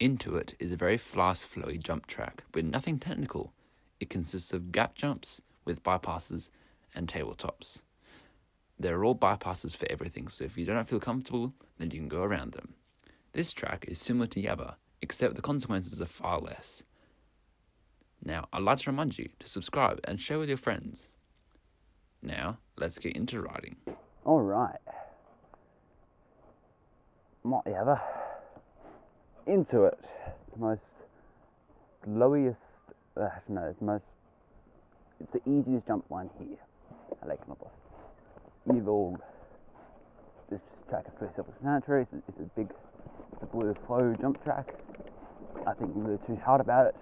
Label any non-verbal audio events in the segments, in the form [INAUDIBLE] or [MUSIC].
Intuit it is a very fast, flowy jump track with nothing technical. It consists of gap jumps with bypasses and tabletops. There are all bypasses for everything, so if you don't feel comfortable, then you can go around them. This track is similar to Yabba, except the consequences are far less. Now, I'd like to remind you to subscribe and share with your friends. Now, let's get into riding. All right. Might ever into it. The most lowest, uh, no, it's most, it's the easiest jump line here at Lake Canobolas. You've all, this track is pretty self-explanatory. It's, it's a big, it's a blue flow jump track. I think you're too hard about it.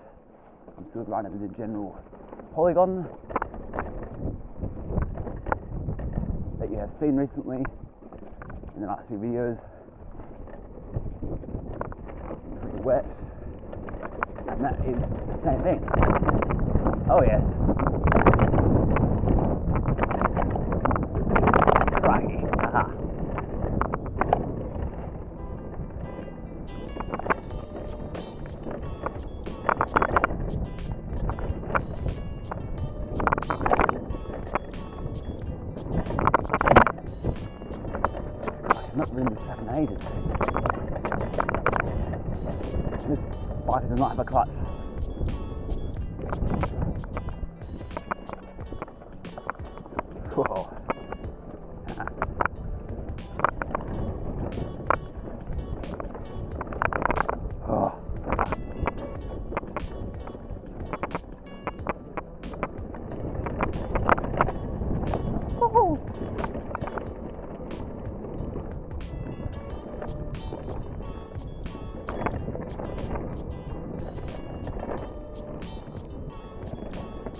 I'm still with the general polygon that you have seen recently in the last few videos. And that is the same thing. Oh yes. Crikey. Aha. Uh-huh. I've not this track in ages. Bike does not have a clutch.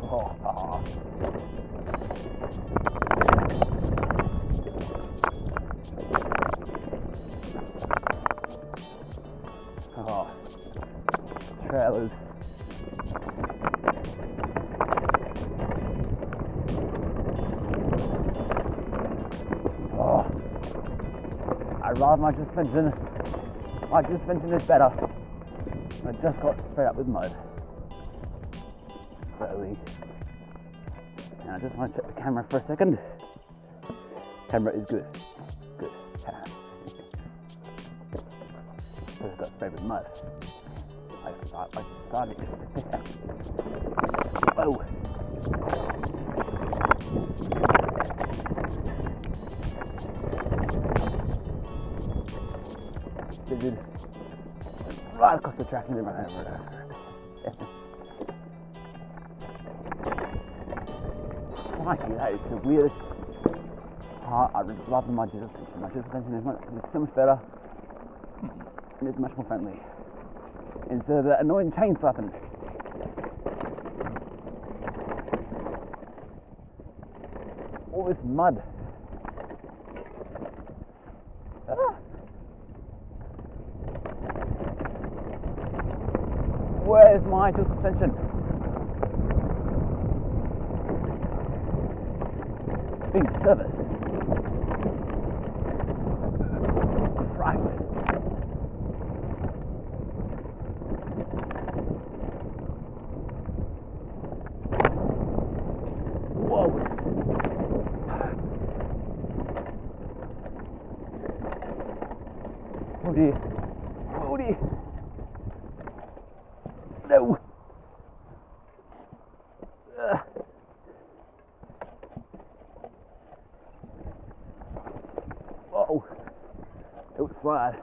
Oh. Oh. Trailers. Oh. I ride my suspension. My suspension is better. I just got straight up with mud. Slowly. And I just want to check the camera for a second. Camera is good. Good. Just got sprayed with mud. I, I, I started. [LAUGHS] Whoa. They did right across the track and then right over it. [LAUGHS] Crikey, that is the weirdest part. I really love my suspension. My suspension is, much, is so much better and it's much more friendly. Instead of that annoying chain slapping. All this mud. Ah. Where's my suspension? Being serviced. Oh dear. Oh dear. No. Ugh. Oh. Don't slide.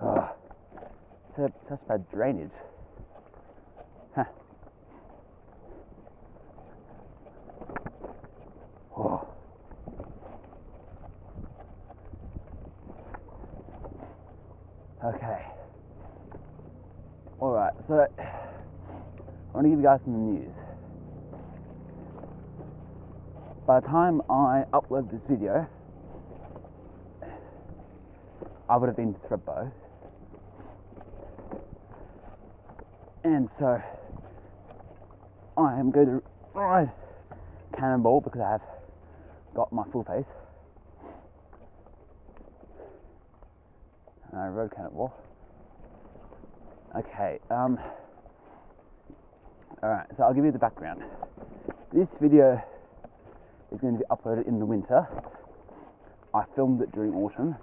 Ah. Such, such bad drainage. Oh. Okay. Alright, so I want to give you guys some news. By the time I upload this video, I would have been to Thredbo. And so I am going to ride Cannonball because I have got my full face. road, can it? What? Okay. Um. All right. So I'll give you the background. This video is going to be uploaded in the winter. I filmed it during autumn.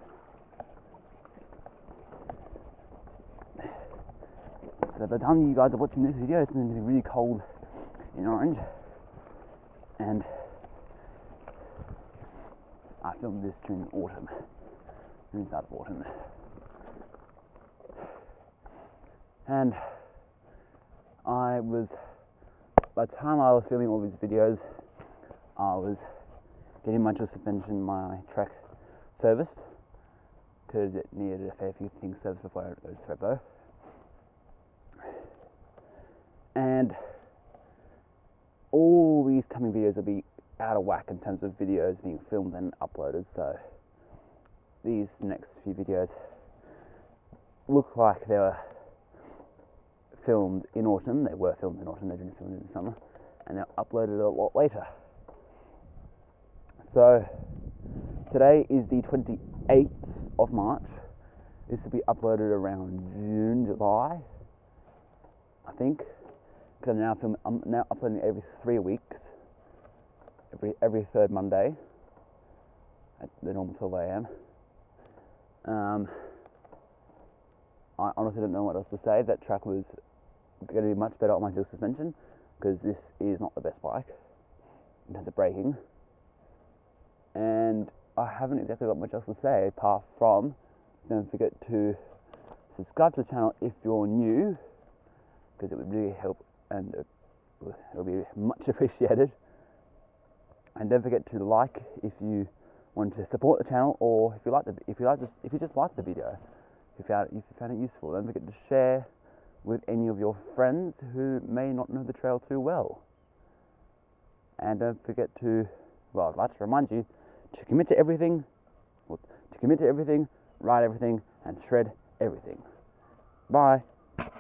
So by the time you guys are watching this video, it's going to be really cold in Orange. And I filmed this during autumn, during start of autumn. And I was, by the time I was filming all these videos, I was getting my suspension, my track serviced, because it needed a fair few things serviced before I go to Thredbo. And all these coming videos will be out of whack in terms of videos being filmed and uploaded. So these next few videos look like they were filmed in autumn. They were filmed in autumn. They didn't film in the summer, and they're uploaded a lot later. So today is the 28th of March. This will be uploaded around June, July, I think. Because I'm now filming, I'm now uploading every three weeks, every every third Monday at the normal 12 a.m. Um, I honestly don't know what else to say. That track was going to be much better on my dual suspension because this is not the best bike in terms of braking. And I haven't exactly got much else to say apart from don't forget to subscribe to the channel if you're new because it would really help and uh, it will be much [LAUGHS] appreciated. And don't forget to like if you want to support the channel or if you like the if you like just if you just like the video, if you found it, if you found it useful. Don't forget to share with any of your friends who may not know the trail too well. And don't forget to well, I'd like to remind you to commit to everything, to commit to everything, ride everything, and shred everything. Bye.